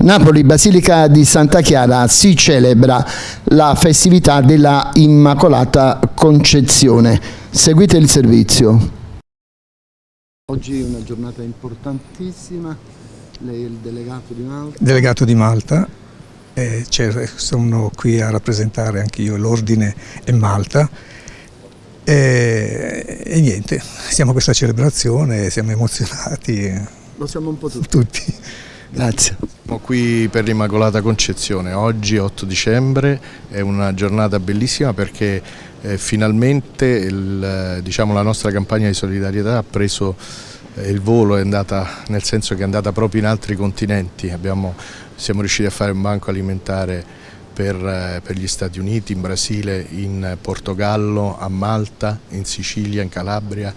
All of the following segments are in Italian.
Napoli, Basilica di Santa Chiara, si celebra la festività della Immacolata Concezione. Seguite il servizio. Oggi è una giornata importantissima, lei è il delegato di Malta. Delegato di Malta, eh, sono qui a rappresentare anch'io l'Ordine e Malta e, e, niente, siamo a questa celebrazione, siamo emozionati. Lo siamo un po' tutti. tutti. Grazie. Siamo qui per l'Immacolata Concezione, oggi 8 dicembre, è una giornata bellissima perché eh, finalmente il, diciamo, la nostra campagna di solidarietà ha preso eh, il volo, è andata, nel senso che è andata proprio in altri continenti, Abbiamo, siamo riusciti a fare un banco alimentare per, eh, per, gli Stati Uniti, in Brasile, in Portogallo, a Malta, in Sicilia, in Calabria,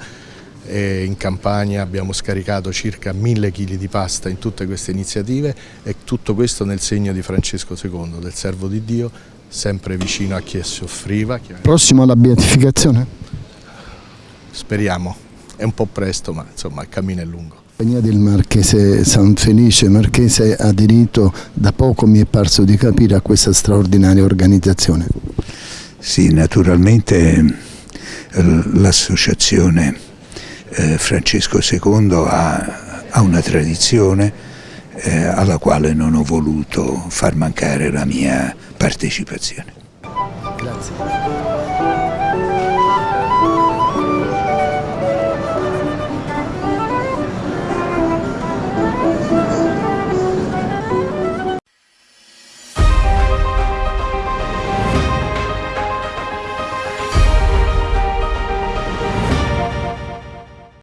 in Campania abbiamo scaricato circa mille chili di pasta in tutte queste iniziative e tutto questo nel segno di Francesco II, del servo di Dio, sempre vicino a chi soffriva. Prossimo alla beatificazione? Speriamo, è un po' presto ma insomma il cammino è lungo. La compagnia del Marchese San Felice Marchese ha aderito da poco, mi è parso di capire, a questa straordinaria organizzazione. Sì, naturalmente eh, l'associazione eh, Francesco II ha, ha una tradizione eh, alla quale non ho voluto far mancare la mia partecipazione. Grazie.